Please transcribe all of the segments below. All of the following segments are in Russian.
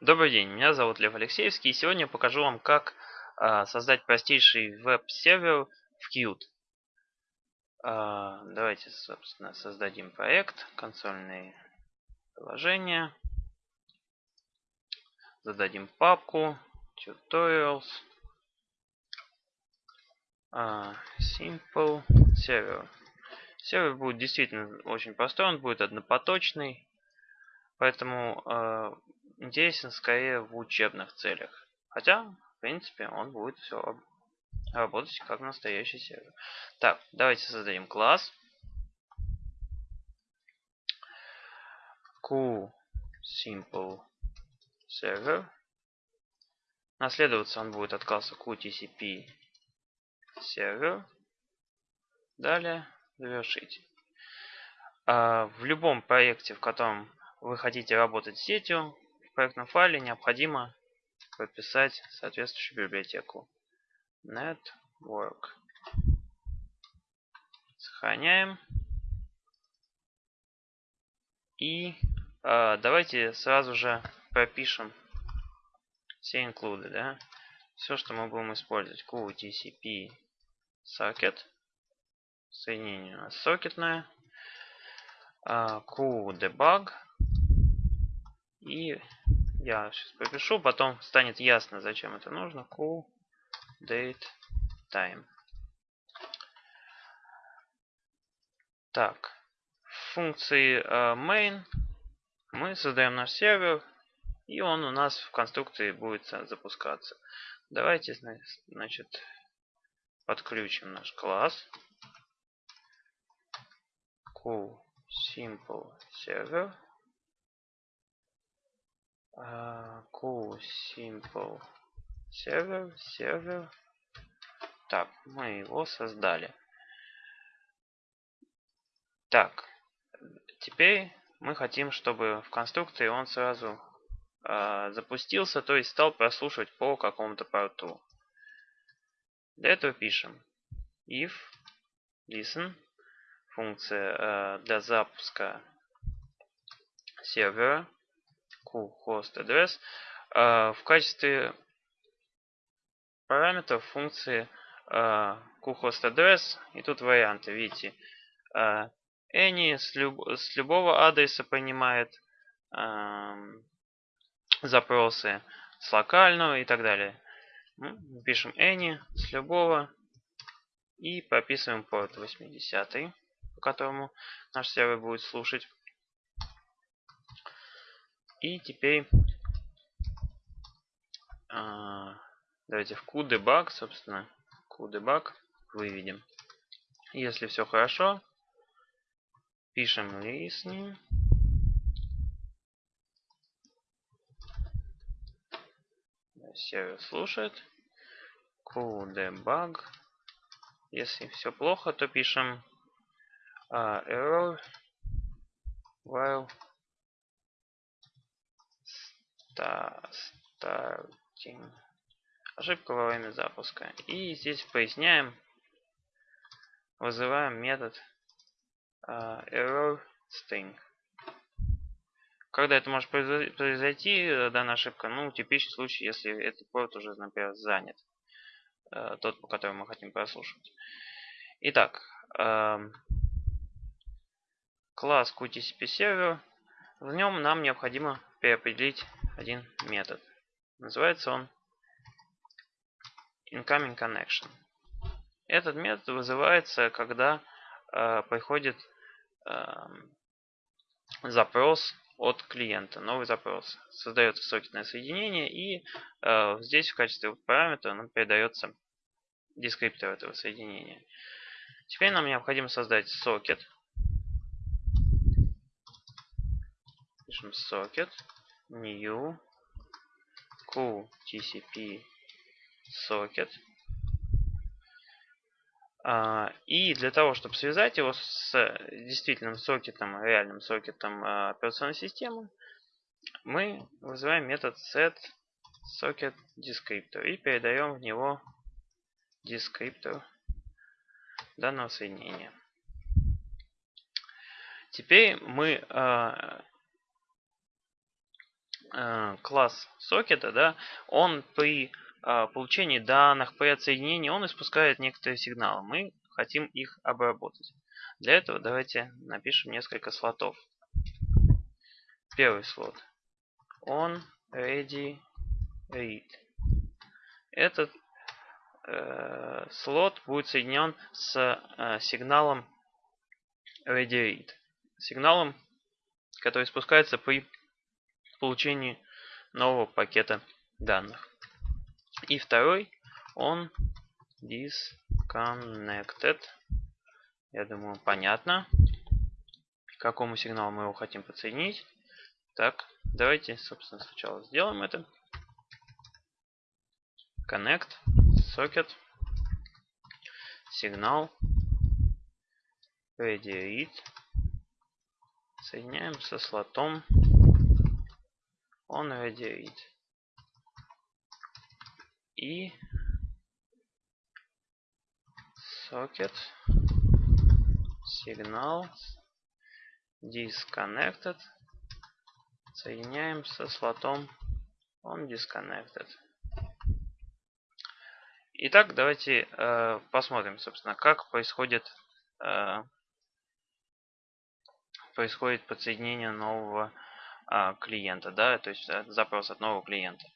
Добрый день, меня зовут Лев Алексеевский, и сегодня я покажу вам, как э, создать простейший веб-сервер в Qt. Э, давайте, собственно, создадим проект, консольные приложения. Зададим папку, tutorials, э, simple server. Сервер будет действительно очень простой, он будет однопоточный, поэтому интересен скорее в учебных целях. Хотя, в принципе, он будет все работать как настоящий сервер. Так, давайте создадим класс. QSimple Server. Наследоваться он будет от класса QTCP Server. Далее завершить. А в любом проекте, в котором вы хотите работать с сетью, проектном файле необходимо прописать соответствующую библиотеку. Network. Сохраняем. И э, давайте сразу же пропишем все инклюды, да? Все, что мы будем использовать. QTCP socket. Соединение у нас сокетное. Uh, QDebug. И я сейчас пропишу, потом станет ясно, зачем это нужно. Cool date time. Так, в функции uh, main мы создаем наш сервер, и он у нас в конструкции будет запускаться. Давайте, значит, подключим наш класс. Cool simple server. Cool simple. Server server. Так мы его создали. Так теперь мы хотим чтобы в конструкции он сразу э, запустился то есть стал прослушивать по какому-то порту. Для этого пишем if listen функция э, для запуска сервера host address в качестве параметров функции host address и тут варианты видите any с, люб, с любого адреса принимает запросы с локального и так далее. Пишем any с любого и прописываем порт 80 по которому наш сервер будет слушать и теперь а, давайте в QDebug, собственно, QDebug выведем. Если все хорошо, пишем listening. Сервер слушает. QDebug. Если все плохо, то пишем uh, error while starting. Ошибка во время запуска. И здесь поясняем, вызываем метод uh, error string. Когда это может произойти, данная ошибка? Ну, типичный случай, если этот порт уже, например, занят. Uh, тот, по которому мы хотим прослушивать. Итак, uh, класс QTCP Server. В нем нам необходимо переопределить один метод. Называется он incoming connection. Этот метод вызывается, когда э, приходит э, запрос от клиента, новый запрос. Создается сокетное соединение и э, здесь в качестве параметра нам передается дескриптор этого соединения. Теперь нам необходимо создать сокет. Пишем сокет new QTCP socket. И для того, чтобы связать его с действительным сокетом, реальным сокетом а, операционной системы, мы вызываем метод set socket descriptor и передаем в него descriptor данного соединения. Теперь мы а, класс сокета, да, он при э, получении данных, при отсоединении, он испускает некоторые сигналы. Мы хотим их обработать. Для этого давайте напишем несколько слотов. Первый слот. On, ready, read. Этот э, слот будет соединен с э, сигналом ready read. Сигналом, который спускается при получении нового пакета данных. И второй, он disconnected. Я думаю, понятно, к какому сигналу мы его хотим подсоединить. Так, давайте, собственно, сначала сделаем это. Connect, socket, сигнал, read. Соединяем со слотом ready read. И socket, сигнал, disconnected соединяем со слотом on disconnected. Итак, давайте э, посмотрим, собственно, как происходит э, происходит подсоединение нового клиента, да, то есть э, запрос от нового клиента.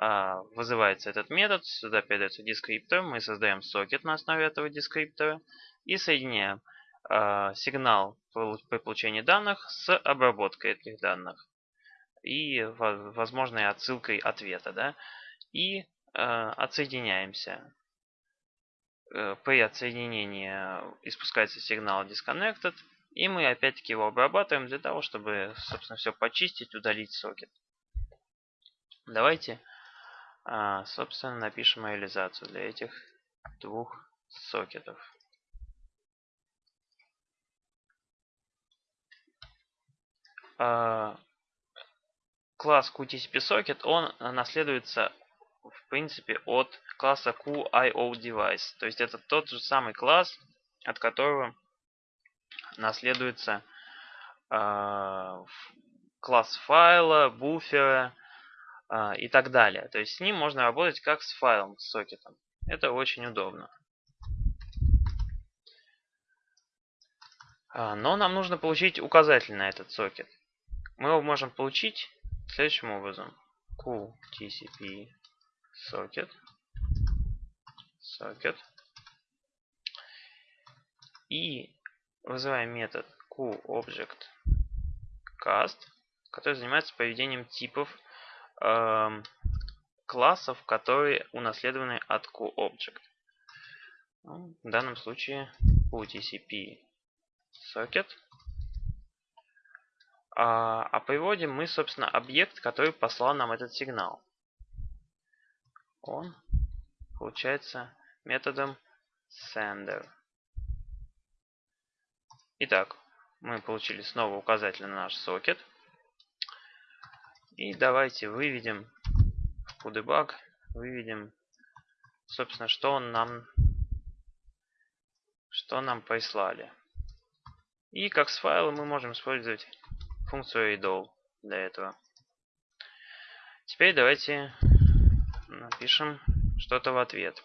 Э, вызывается этот метод, сюда передается дескриптор, мы создаем сокет на основе этого дескриптора и соединяем э, сигнал при получении данных с обработкой этих данных и возможной отсылкой ответа. Да? И отсоединяемся. Э, при отсоединении испускается сигнал disconnected, и мы опять-таки его обрабатываем для того, чтобы, собственно, все почистить, удалить сокет. Давайте, э, собственно, напишем реализацию для этих двух сокетов. Uh, класс QTCP-Socket, он наследуется, в принципе, от класса QIO-Device. То есть это тот же самый класс, от которого наследуется э, класс файла, буфера э, и так далее. То есть с ним можно работать как с файлом, с сокетом. Это очень удобно. Но нам нужно получить указатель на этот сокет. Мы его можем получить следующим образом. QTCP socket socket и вызываем метод QObject cast, который занимается поведением типов э, классов, которые унаследованы от QObject. Ну, в данном случае QTCP socket а, а приводим мы, собственно, объект, который послал нам этот сигнал. Он получается методом sender. Итак, мы получили снова указатель на наш сокет. И давайте выведем в QDebug, выведем, собственно, что он нам, что нам прислали. И как с файла мы можем использовать функцию idle для этого. Теперь давайте напишем что-то в ответ.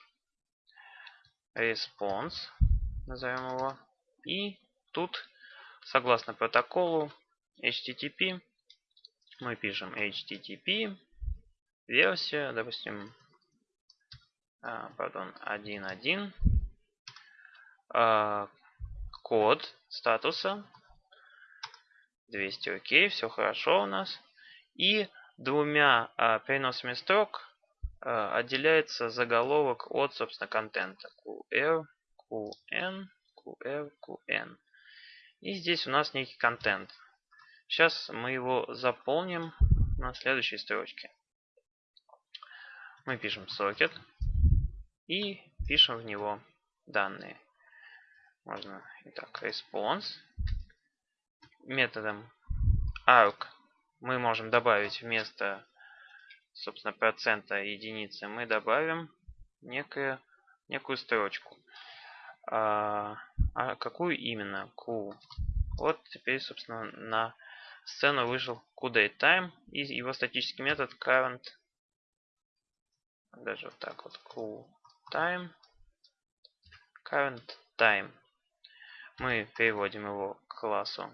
Response, назовем его. И тут, согласно протоколу HTTP, мы пишем HTTP, версия, допустим, а, пардон, 1.1, а, код статуса 200 окей, все хорошо у нас. И двумя а, переносами строк отделяется заголовок от, собственно, контента. QR, QN, QR, QN. И здесь у нас некий контент. Сейчас мы его заполним на следующей строчке. Мы пишем socket и пишем в него данные. Можно, итак, response методом arg мы можем добавить вместо, собственно, процента единицы, мы добавим некую, некую строчку. А, какую именно? Q. Вот теперь, собственно, на сцену вышел QDateTime и его статический метод current. Даже вот так вот. QTime current time мы переводим его к классу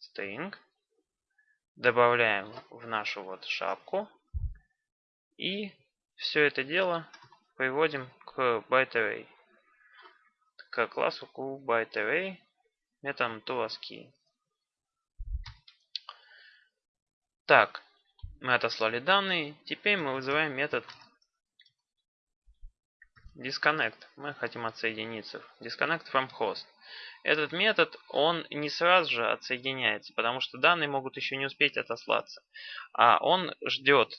string. Добавляем в нашу вот шапку. И все это дело приводим к bytearray к классу bytearray методом toASCII. Так, мы отослали данные. Теперь мы вызываем метод disconnect. Мы хотим отсоединиться. Disconnect from host. Этот метод, он не сразу же отсоединяется, потому что данные могут еще не успеть отослаться. А он ждет,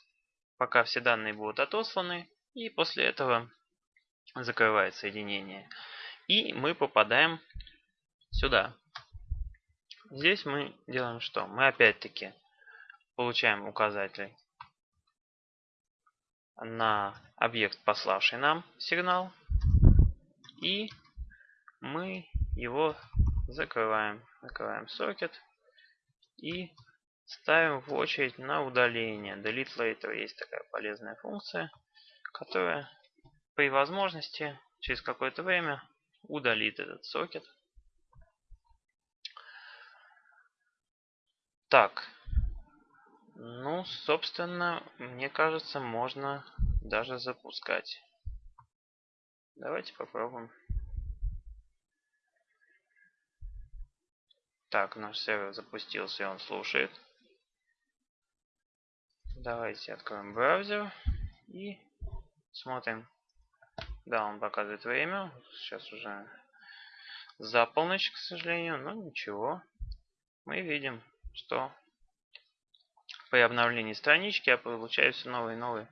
пока все данные будут отосланы, и после этого закрывает соединение. И мы попадаем сюда. Здесь мы делаем что? Мы опять-таки получаем указатель на объект, пославший нам сигнал. И мы его закрываем. Закрываем сокет и ставим в очередь на удаление. Delete later есть такая полезная функция, которая при возможности через какое-то время удалит этот сокет. Так, ну, собственно, мне кажется, можно даже запускать. Давайте попробуем. Так, наш сервер запустился, и он слушает. Давайте откроем браузер и смотрим. Да, он показывает время. Сейчас уже за полночь, к сожалению, но ничего. Мы видим, что при обновлении странички я получаю все новые и новые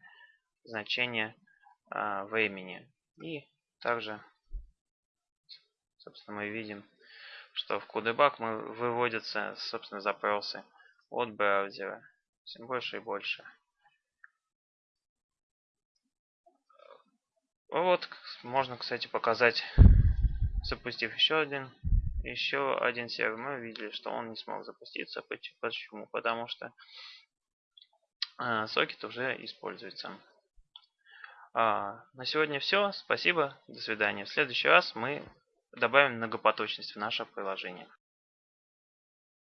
значения э, времени. И также, собственно, мы видим, что в CodeBug мы выводятся, собственно, запросы от браузера. Все больше и больше. Вот, можно, кстати, показать, запустив еще один, еще один сервер, мы увидели, что он не смог запуститься. Почему? Потому что э, сокет уже используется. А, на сегодня все. Спасибо. До свидания. В следующий раз мы добавим многопоточность в наше приложение.